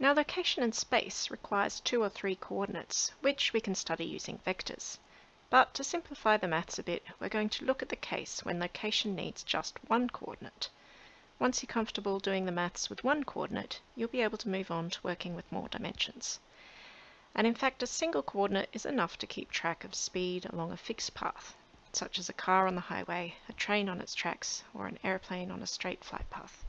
Now location in space requires two or three coordinates, which we can study using vectors. But to simplify the maths a bit, we're going to look at the case when location needs just one coordinate. Once you're comfortable doing the maths with one coordinate, you'll be able to move on to working with more dimensions. And in fact, a single coordinate is enough to keep track of speed along a fixed path, such as a car on the highway, a train on its tracks, or an airplane on a straight flight path.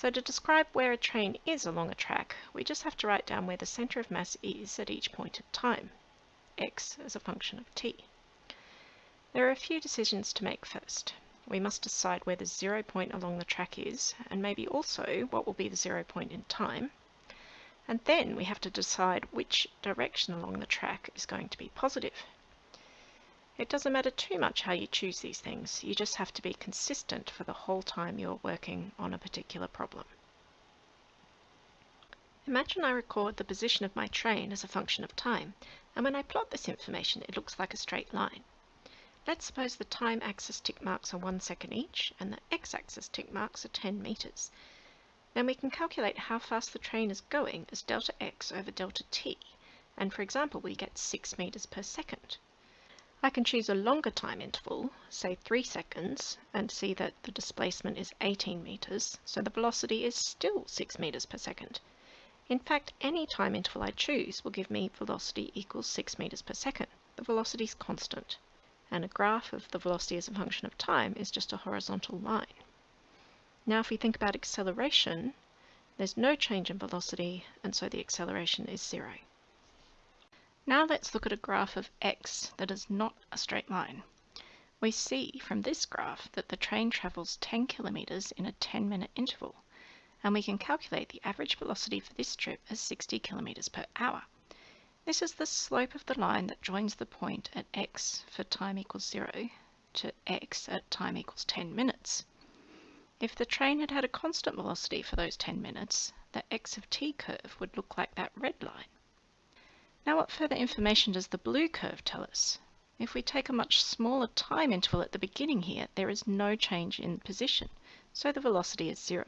So to describe where a train is along a track, we just have to write down where the center of mass is at each point of time x as a function of t. There are a few decisions to make first. We must decide where the zero point along the track is, and maybe also what will be the zero point in time. And then we have to decide which direction along the track is going to be positive. It doesn't matter too much how you choose these things, you just have to be consistent for the whole time you're working on a particular problem. Imagine I record the position of my train as a function of time, and when I plot this information it looks like a straight line. Let's suppose the time axis tick marks are 1 second each, and the x-axis tick marks are 10 meters. Then we can calculate how fast the train is going as delta x over delta t, and for example we get 6 meters per second. I can choose a longer time interval, say 3 seconds, and see that the displacement is 18 meters, so the velocity is still 6 meters per second. In fact, any time interval I choose will give me velocity equals 6 meters per second. The velocity is constant, and a graph of the velocity as a function of time is just a horizontal line. Now if we think about acceleration, there's no change in velocity, and so the acceleration is zero. Now let's look at a graph of x that is not a straight line. We see from this graph that the train travels 10 kilometers in a 10 minute interval and we can calculate the average velocity for this trip as 60 kilometers per hour. This is the slope of the line that joins the point at x for time equals 0 to x at time equals 10 minutes. If the train had had a constant velocity for those 10 minutes, the x of t curve would look like that red line. Now what further information does the blue curve tell us? If we take a much smaller time interval at the beginning here, there is no change in position, so the velocity is zero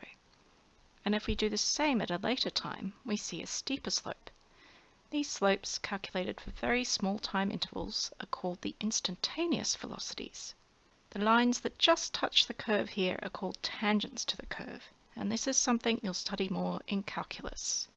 and if we do the same at a later time, we see a steeper slope. These slopes, calculated for very small time intervals, are called the instantaneous velocities. The lines that just touch the curve here are called tangents to the curve, and this is something you'll study more in calculus.